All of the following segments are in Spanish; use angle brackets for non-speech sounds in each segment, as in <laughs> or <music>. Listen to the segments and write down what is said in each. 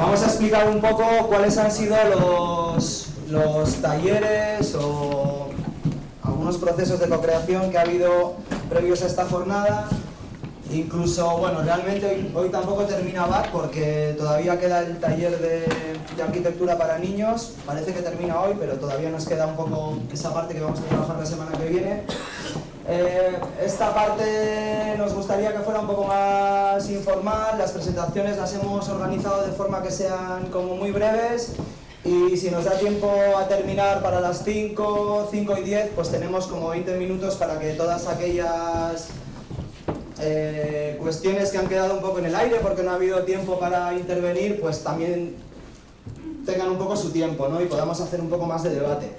Vamos a explicar un poco cuáles han sido los, los talleres o algunos procesos de co-creación que ha habido previos a esta jornada. Incluso, bueno, realmente hoy, tampoco termina BAC porque todavía queda el taller de, de, arquitectura para niños. Parece que termina hoy, pero todavía nos queda un poco esa parte que vamos a trabajar la semana que viene. Eh, esta parte nos gustaría que fuera un poco más informal, las presentaciones las hemos organizado de forma que sean como muy breves y si nos da tiempo a terminar para las 5, 5 y 10, pues tenemos como 20 minutos para que todas aquellas eh, cuestiones que han quedado un poco en el aire porque no ha habido tiempo para intervenir, pues también tengan un poco su tiempo ¿no? y podamos hacer un poco más de debate.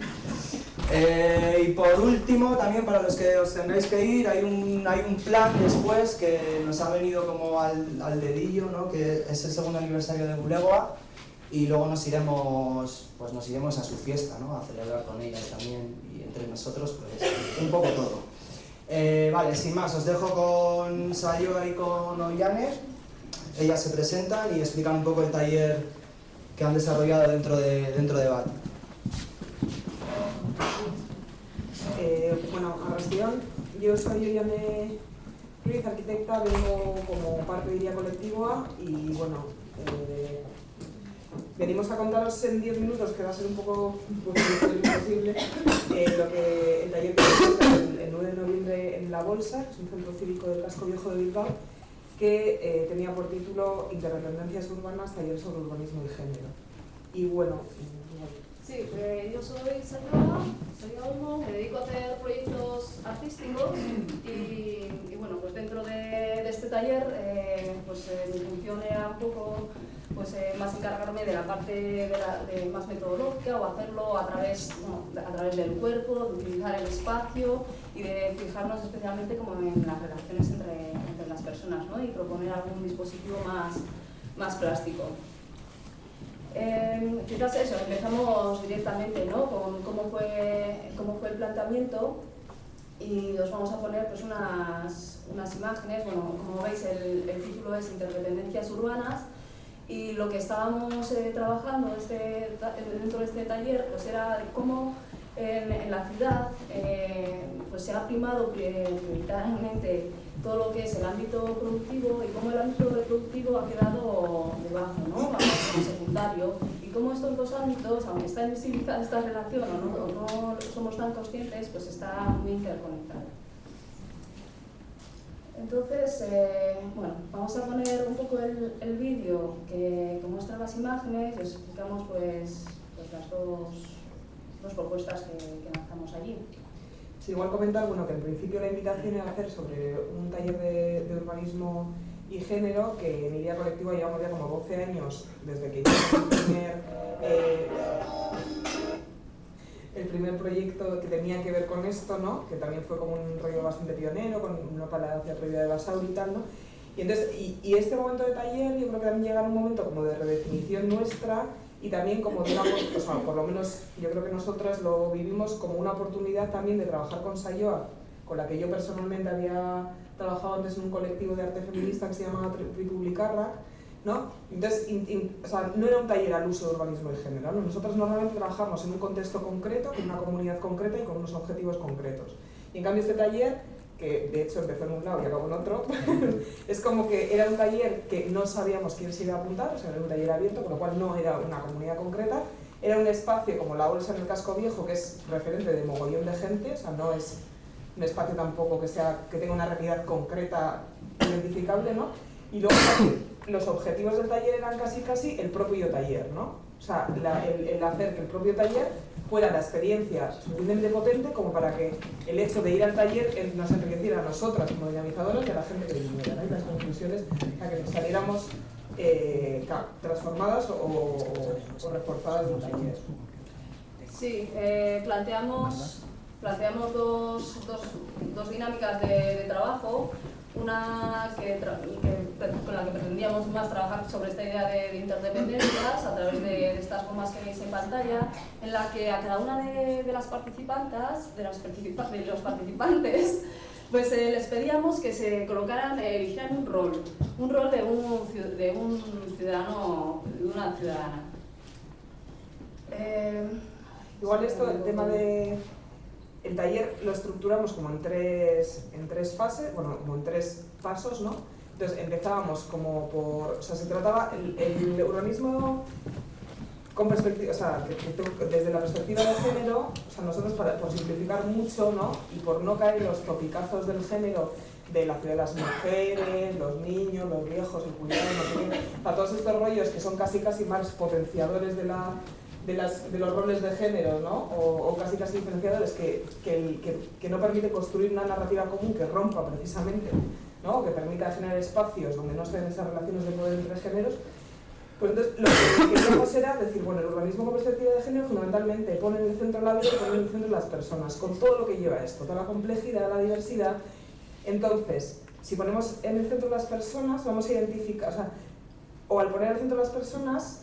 Eh, y por último, también para los que os tendréis que ir, hay un, hay un plan después que nos ha venido como al, al dedillo, ¿no? que es el segundo aniversario de Bulegoa, y luego nos iremos, pues nos iremos a su fiesta, ¿no? a celebrar con ella también, y entre nosotros, pues un poco todo. Eh, vale, sin más, os dejo con Sayoga y con Ollane, ellas se presentan y explican un poco el taller que han desarrollado dentro de, dentro de BAT. Eh, bueno, Arrastión, yo soy Oriane Ruiz, arquitecta, vengo como parte de Iria Colectivo y bueno, eh, venimos a contaros en 10 minutos, que va a ser un poco pues, imposible, eh, lo que el taller que el, el 9 de noviembre en La Bolsa, que es un centro cívico del casco viejo de Bilbao, que eh, tenía por título Interdependencias urbanas, taller sobre urbanismo y género. Y bueno, Sí, eh, yo soy Sayora, soy Olmo, me dedico a hacer proyectos artísticos y, bueno, pues dentro de, este taller eh, pues eh, mi función era un poco pues, más encargarme de la parte más metodológica o hacerlo a través, a través del cuerpo, de utilizar el espacio y de fijarnos especialmente como en las relaciones entre, entre las personas ¿no? y proponer algún dispositivo más, más plástico. Eh, quizás eso, empezamos directamente ¿no? con cómo fue, cómo fue el planteamiento y os vamos a poner pues, unas, unas imágenes, bueno, como veis el, el título es Interdependencias Urbanas y lo que estábamos eh, trabajando este, dentro de este taller pues, era cómo en, la ciudad eh, pues, se ha primado prioritariamente todo lo que es el ámbito productivo y cómo el ámbito reproductivo ha quedado debajo, ¿no? Secundario, y cómo estos dos ámbitos, aunque está invisibilizada esta relación o no, no somos tan conscientes, pues está muy interconectado. Entonces, eh, bueno, vamos a poner un poco el, el vídeo que, que, muestra las imágenes y os explicamos pues, pues las dos, dos propuestas que, que lanzamos allí. Sí, igual comentar bueno, que en principio la invitación era hacer sobre un taller de, de urbanismo y género que en Iria Colectivo llevamos ya como 12 años desde que hicimos el primer, eh, el primer proyecto que tenía que ver con esto, ¿no? que también fue como un rollo bastante pionero, con una palacia previa de Basauri y tal. ¿no? Y, entonces, y, y, este momento de taller yo creo que también llega un momento como de redefinición nuestra y también como de una, o sea, por lo menos yo creo que nosotras lo vivimos como una oportunidad también de trabajar con Sayoa, con la que yo personalmente había trabajado antes en un colectivo de arte feminista que se llamaba Republicarra, ¿no? Entonces, in, in, o sea, no era un taller al uso de urbanismo y género, ¿no? Nosotros normalmente trabajamos en un contexto concreto, con una comunidad concreta y con unos objetivos concretos. Y en cambio este taller que de hecho empezó en un lado y acabó en otro, <laughs> es como que era un taller que no sabíamos quién se iba a apuntar, o sea, era un taller abierto, con lo cual no era una comunidad concreta, era un espacio como la bolsa en el casco viejo, que es referente de mogollón de gente, o sea, no es un espacio tampoco que, sea, que tenga una realidad concreta identificable, ¿no? Y luego los objetivos del taller eran casi casi el propio taller, ¿no? O sea, el, hacer que el propio taller fuera la experiencia suficientemente potente como para que el hecho de ir al taller nos enriqueciera a nosotras como dinamizadoras y a la gente que viniera, ¿no? y las conclusiones a que nos saliéramos eh, transformadas o, o, o, reforzadas del taller. Sí, eh, planteamos, planteamos dos, dos, dos dinámicas de, trabajo una con la que pretendíamos más trabajar sobre esta idea de, de interdependencias a través de, estas formas que veis en pantalla, en la que a cada una de, las participantes, de, las participa los participantes, pues eh, les pedíamos que se colocaran, eh, eligieran un rol, un rol de un, de un ciudadano, de una ciudadana. Eh, Igual esto, el tema de... El taller lo estructuramos como en tres, en tres fases, bueno, como en tres pasos, ¿no? Entonces empezábamos como por... O sea, se trataba el, el urbanismo con perspectiva, o sea, que, que desde la perspectiva de género, o sea, nosotros para, por simplificar mucho, ¿no? Y por no caer en los topicazos del género de la ciudad de las mujeres, los niños, los viejos, el cuidado, no sé qué, todos estos rollos que son casi casi más potenciadores de la de, los roles de género, ¿no? O, casi casi diferenciadores que, que, no permite construir una narrativa común que rompa precisamente, ¿no? Que permita generar espacios donde no estén esas relaciones de poder entre géneros. Pues entonces lo que queríamos era decir, bueno, el urbanismo con perspectiva de género fundamentalmente pone en el centro la vida y pone en el centro las personas, con todo lo que lleva esto, toda la complejidad, la diversidad. Entonces, si ponemos en el centro las personas, vamos a identificar, o sea, o al poner al centro las personas,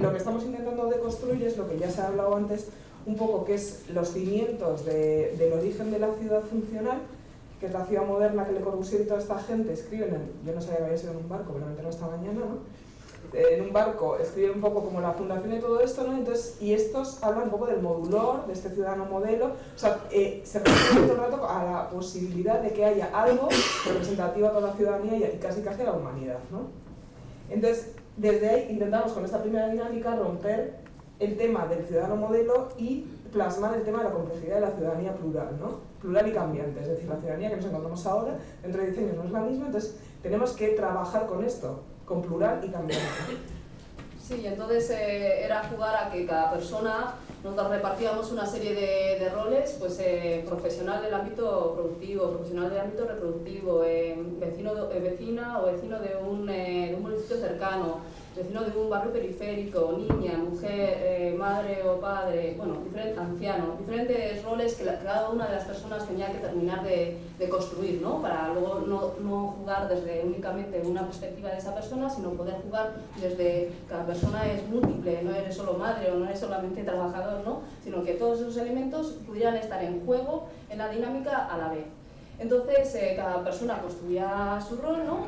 lo que estamos intentando deconstruir es lo que ya se ha hablado antes, un poco que es los cimientos de- del origen de la ciudad funcional, que es la ciudad moderna que Le Corbusier y toda esta gente escriben, en, yo no sabía que había sido en un barco, pero me enteré esta mañana, ¿no? Eh, en un barco escriben un poco como la fundación y todo esto, ¿no? Entonces, y estos hablan un poco del modulor, de este ciudadano modelo, o sea, eh, se refiere todo el rato a la posibilidad de que haya algo representativo a toda la ciudadanía y casi casi a la humanidad, ¿no? Entonces, desde ahí intentamos con esta primera dinámica romper el tema del ciudadano modelo y plasmar el tema de la complejidad de la ciudadanía plural, ¿no? Plural y cambiante, es decir, la ciudadanía que nos encontramos ahora, dentro de 10 años no es la misma, entonces tenemos que trabajar con esto, con plural y cambiante. Sí, entonces eh, era jugar a que cada persona nos repartíamos una serie de, roles, pues eh, profesional del ámbito productivo, profesional del ámbito reproductivo, eh, vecino, eh, vecina o vecino de un, eh, de un municipio cercano, vecino de un barrio periférico, niña, mujer, eh, madre o padre, bueno, diferente, anciano, diferentes roles que la- cada una de las personas tenía que terminar de, de construir, ¿no? Para luego no, no jugar desde únicamente una perspectiva de esa persona, sino poder jugar desde cada persona es múltiple, no eres solo madre o no eres solamente trabajador, ¿no? Sino que todos esos elementos pudieran estar en juego en la dinámica a la vez. Entonces, eh, cada persona construía su rol, ¿no?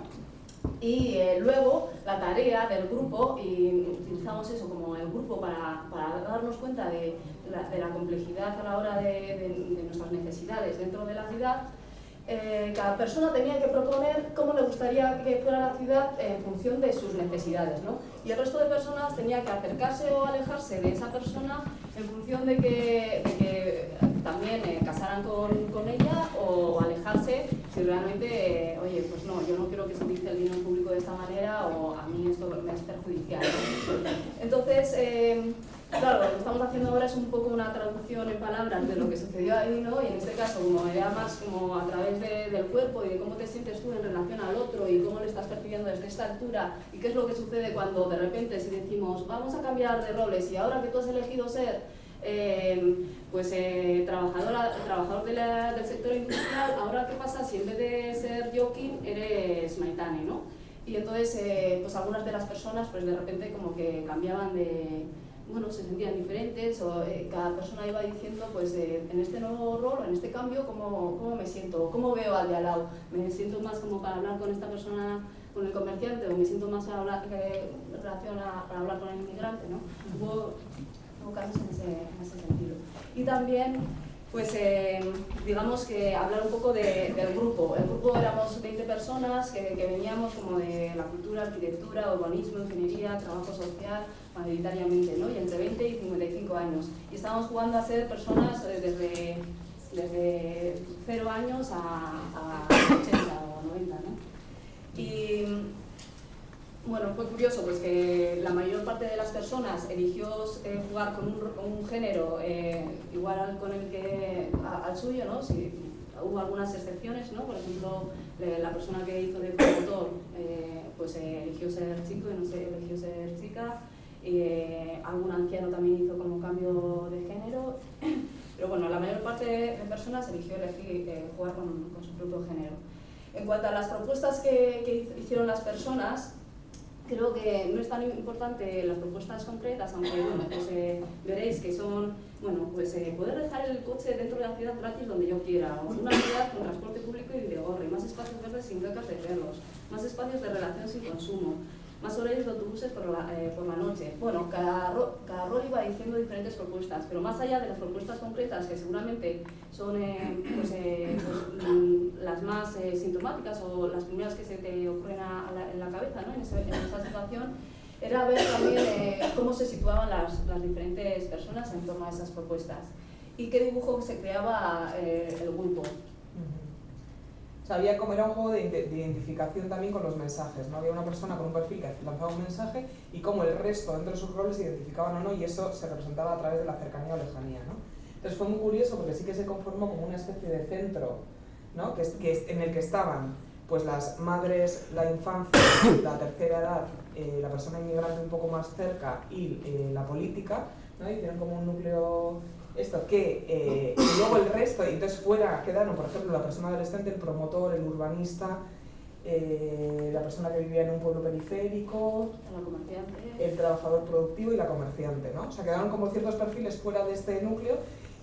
Y eh, luego la tarea del grupo, y utilizamos eso como el grupo para, para darnos cuenta de la, de la complejidad a la hora de, de- de nuestras necesidades dentro de la ciudad, eh, cada persona tenía que proponer cómo le gustaría que fuera la ciudad en función de sus necesidades, ¿no? Y el resto de personas tenía que acercarse o alejarse de esa persona en función de que, que también eh, casaran con, con ella o alejarse si realmente, eh, oye, pues no, yo no quiero que se utilice el dinero público de esta manera o a mí esto me es perjudicial. Entonces, eh, claro, lo que estamos haciendo ahora es un poco una traducción en palabras de lo que sucedió ahí, ¿no? Y en este caso, como era más como a través de- del cuerpo y de cómo te sientes tú en relación al otro y cómo lo estás percibiendo desde esta altura y qué es lo que sucede cuando de repente si decimos vamos a cambiar de roles y ahora que tú has elegido ser eh, pues eh, trabajador de la- del sector industrial, ahora qué pasa si en vez de ser Joaquín eres Maitane, ¿no? Y entonces eh, pues algunas de las personas pues de repente como que cambiaban de, bueno, se sentían diferentes o eh, cada persona iba diciendo pues eh, en este nuevo rol, en este cambio, ¿cómo, cómo me siento, cómo veo al de al lado, me siento más como para hablar con esta persona, con el comerciante o me siento más eh, en relación a- para hablar con el inmigrante, ¿no? Hubo, en ese, en ese sentido. Y también pues eh, digamos que hablar un poco de- del grupo. El grupo éramos 20 personas que, que veníamos como de la cultura, arquitectura, urbanismo, ingeniería, trabajo social, mayoritariamente, ¿no? Y entre 20 y 55 años. Y estábamos jugando a ser personas eh, desde, desde 0 años a, a 80 o 90, ¿no? Y bueno, fue curioso pues que la mayor parte de las personas eligió eh, jugar con un, con un género eh, igual al, con el que, a- al suyo, ¿no? Si, hubo algunas excepciones, ¿no? Por ejemplo, eh, la persona que hizo de promotor eh, pues eh, eligió ser chico y no sé, eligió ser chica. Eh, algún anciano también hizo como cambio de género. <clears throat> Pero bueno, la mayor parte de personas eligió elegir, jugar con, con su propio género. En cuanto a las propuestas que, que hicieron las personas, creo que no es tan importante las propuestas concretas, aunque bueno, pues, eh, veréis que son, bueno, pues eh, poder dejar el coche dentro de la ciudad gratis donde yo quiera, o una ciudad con transporte público y de gorre, más espacios verdes sin becas de perros, más espacios de relación sin consumo, más horarios de autobuses por la, eh, por la noche. Bueno, cada, cada rol iba diciendo diferentes propuestas, pero más allá de las propuestas concretas, que seguramente son eh, pues, eh, pues, mm, las más sintomáticas o las primeras que se te ocurren en la cabeza ¿no? en, esa situación, era ver también cómo se situaban las, las, diferentes personas en torno a esas propuestas y qué dibujo se creaba el grupo había como era un juego de, identificación también con los mensajes, ¿no? Había una persona con un perfil que lanzaba un mensaje y como el resto dentro de sus roles se identificaban o no y eso se representaba a través de la cercanía o lejanía, ¿no? Entonces fue muy curioso porque sí que se conformó como una especie de centro, ¿no? Que, que en el que estaban pues las madres, la infancia, <coughs> la tercera edad, eh, la persona inmigrante un poco más cerca y eh, la política, ¿no? Hicieron como un núcleo esto, que eh, luego el resto, y entonces fuera quedaron, por ejemplo, la persona adolescente, el promotor, el urbanista, eh, la persona que vivía en un pueblo periférico, el trabajador productivo y la comerciante, ¿no? O sea, quedaron como ciertos perfiles fuera de este núcleo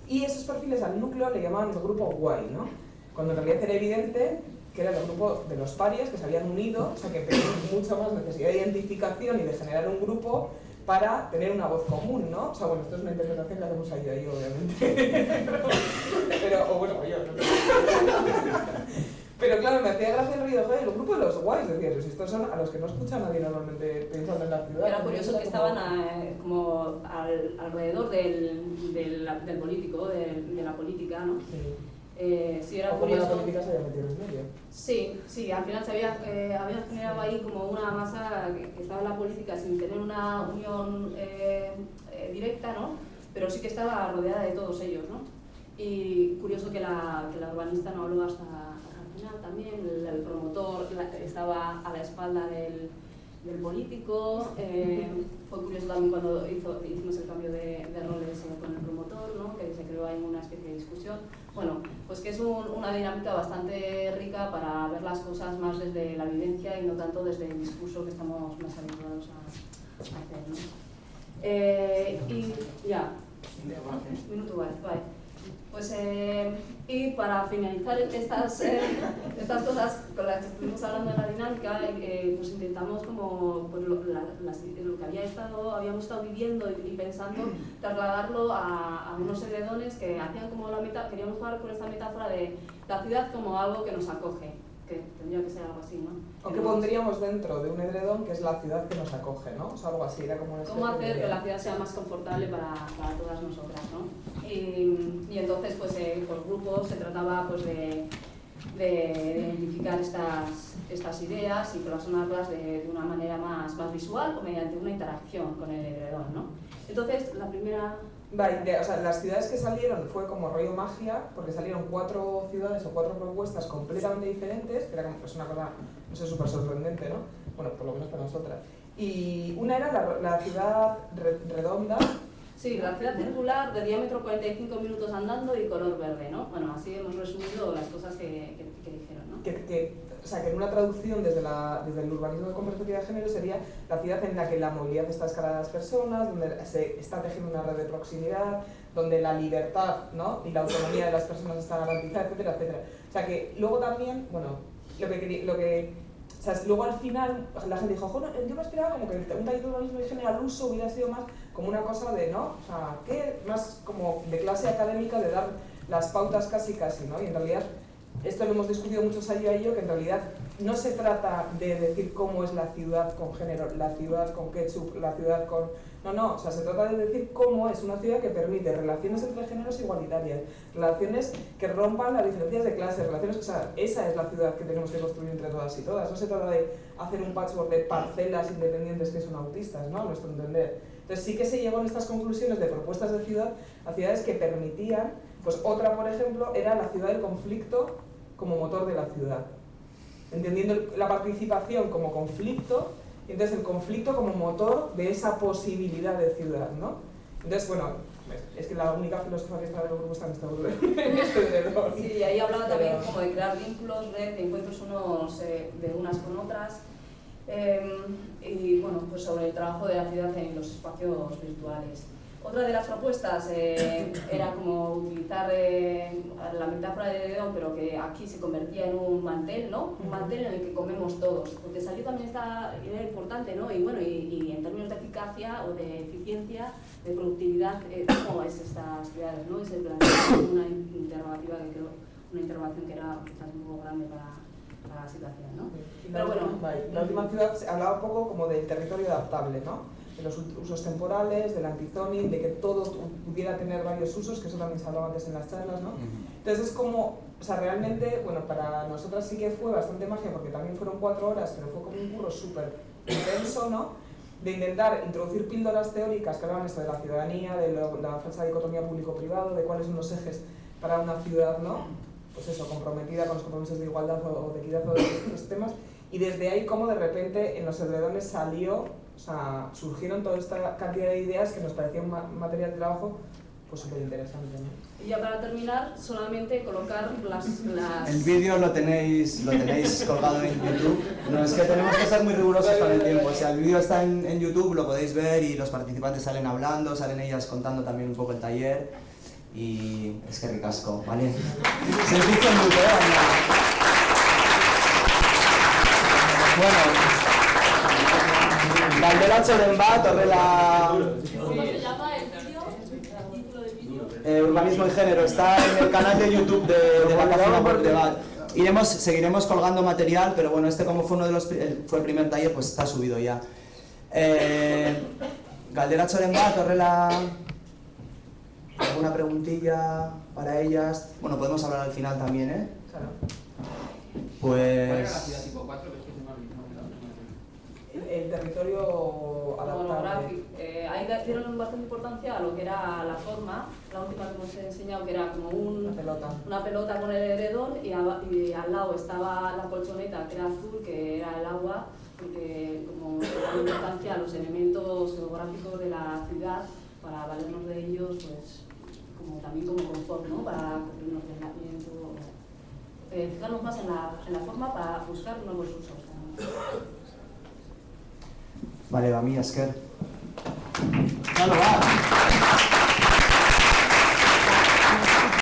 y esos perfiles al núcleo le llamaban el grupo guay, ¿no? Cuando en realidad era evidente que era el grupo de los parias que se habían unido, o sea, que tenían mucha más necesidad de identificación y de generar un grupo para tener una voz común, ¿no? O sea, bueno, esto es una interpretación que hacemos ahí, ahí obviamente. <laughs> Pero, o bueno, yo. Pero claro, me hacía gracia el ruido, joder, el grupo de los guays, decía, estos son a los que no escucha nadie normalmente pensando en la ciudad. Era curioso que estaban eh, como alrededor del, del, del político, de, de, la política, ¿no? Sí. Eh, sí, era curioso. la política se había metido en medio. Sí, sí, al final se había, eh, había generado ahí como una masa que, estaba en la política sin tener una unión eh, eh, directa, ¿no? Pero sí que estaba rodeada de todos ellos, ¿no? Y curioso que la, que la urbanista no habló hasta, el final también, el, promotor estaba a la espalda del, del político. Fue curioso también cuando hizo, hicimos el cambio de, de roles con el promotor, ¿no? que se creó ahí una especie de discusión. Bueno, pues que es una dinámica bastante rica para ver las cosas más desde la vivencia y no tanto desde el discurso que estamos más habituados a, hacer. ¿no? Eh, y ya, minuto, vale, vale. Pues, eh, y para finalizar estas, eh, <laughs> estas cosas con las que estuvimos hablando de la dinámica, eh, pues intentamos como pues lo, que había estado, habíamos estado viviendo y, pensando, trasladarlo a, a, unos heredones que hacían como la mitad, queríamos jugar con esta metáfora de la ciudad como algo que nos acoge que tendría que ser algo así, ¿no? O que pondríamos dentro de un edredón que es la ciudad que nos acoge, ¿no? O sea, algo así, era como una ¿Cómo hacer que la ciudad sea más confortable para, para todas nosotras, ¿no? Y, y entonces, pues, eh, por grupos se trataba, pues, de, de identificar estas, estas ideas y plasmarlas de, de una manera más, más visual o mediante una interacción con el edredón, ¿no? Entonces, la primera o sea, las ciudades que salieron fue como rollo magia, porque salieron cuatro ciudades o cuatro propuestas completamente diferentes, que era como, es una cosa, no sé, súper sorprendente, ¿no? Bueno, por lo menos para nosotras. Y una era la, la ciudad redonda. Sí, la ciudad circular de diámetro 45 minutos andando y color verde, ¿no? Bueno, así hemos resumido las cosas que, que, dijeron, ¿no? Que, o sea, que en una traducción desde, la, desde el urbanismo con perspectiva de género sería la ciudad en la que la movilidad está escala a las personas, donde se está tejiendo una red de proximidad, donde la libertad ¿no? y la autonomía de las personas está garantizada, etcétera, etcétera. O sea que luego también, bueno, lo que, lo que o sea, luego al final la gente dijo, yo me esperaba como que un taller de urbanismo de género al uso hubiera sido más como una cosa de, ¿no? O sea, que más como de clase académica, de dar las pautas casi casi, ¿no? Y en realidad esto lo hemos discutido muchos años y yo, que en realidad no se trata de decir cómo es la ciudad con género, la ciudad con ketchup, la ciudad con... No, no, o sea, se trata de decir cómo es una ciudad que permite relaciones entre géneros igualitarias, relaciones que rompan las diferencias de clase, relaciones... O sea, esa es la ciudad que tenemos que construir entre todas y todas. No se trata de hacer un patchwork de parcelas independientes que son autistas, ¿no? A nuestro entender. Entonces sí que se llegó en estas conclusiones de propuestas de ciudad a ciudades que permitían, pues otra, por ejemplo, era la ciudad del conflicto como motor de la ciudad. Entendiendo la participación como conflicto, y entonces el conflicto como motor de esa posibilidad de ciudad, ¿no? Entonces, bueno, es que la única filosofía que está en el grupo está en <laughs> este Sí, y ahí hablaba también como de crear vínculos, de encuentros unos eh, de unas con otras, em, y bueno, pues sobre el trabajo de la ciudad en los espacios virtuales. Otra de las propuestas eh, era como utilizar eh, la metáfora de Dedón, pero que aquí se convertía en un mantel, ¿no? Un mantel en el que comemos todos, porque salió también esta idea importante, ¿no? Y bueno, y, y en términos de eficacia o de eficiencia, de productividad, eh, ¿cómo es estas ciudades, no? Es el planteamiento, una interrogativa que creo, una interrogación que era quizás un poco grande para, para la situación, ¿no? Y Pero bueno, la última ciudad se hablaba un poco como del territorio adaptable, ¿no? De los usos temporales, del antizoning, de que todo pudiera tener varios usos, que eso también se hablaba antes en las charlas, ¿no? Entonces es como, o sea, realmente, bueno, para nosotras sí que fue bastante magia, porque también fueron cuatro horas, pero fue como un curro súper intenso, ¿no? De intentar introducir píldoras teóricas que hablaban esto de la ciudadanía, de lo- la falsa dicotomía público-privado, de cuáles son los ejes para una ciudad, ¿no? Pues eso, comprometida con los compromisos de igualdad o, o de equidad o de estos temas. Y desde ahí, como de repente en los edredones salió, o sea, surgieron toda esta cantidad de ideas que nos parecía un ma- material de trabajo pues súper interesante, ¿no? y ya para terminar, solamente colocar las... las El vídeo lo tenéis, lo tenéis <laughs> colgado en YouTube. No, es que tenemos que ser muy rigurosos con el tiempo. O sea, el vídeo está en, en YouTube, lo podéis ver y los participantes salen hablando, salen ellas contando también un poco el taller. Y es que ricasco, ¿vale? Se dice mucho, ¿eh? Bueno, Galdera Txoren bat, horrela ¿Cómo se llama el vídeo? ¿El título del vídeo? eh, Urbanismo y Género, está en el canal de YouTube de, de la Cámara por Debat. Iremos, seguiremos colgando material, pero bueno, este como fue uno de los el- fue el primer taller, pues está subido ya. Eh, Galdera Txoren bat, horrela alguna preguntilla para ellas. Bueno, podemos hablar al final también, ¿eh? Claro. ¿Cuál era la ciudad Pues tipo 4? Que es que se me ha olvidado. El, territorio adaptable. Eh, ahí dieron bastante importancia a lo que era la forma, la última que hemos enseñado, que era como Una un, pelota. una pelota con el heredón y, al lado estaba la colchoneta, que era azul, que era el agua, porque como da importancia a los elementos geográficos de la ciudad, para valernos de ellos, pues como también como confort, ¿no? Para cubrirnos del aislamiento. Eh, fijarnos más en la, en la forma para buscar nuevos usos. ¿no? Vale, va, mi esker. Claro, va.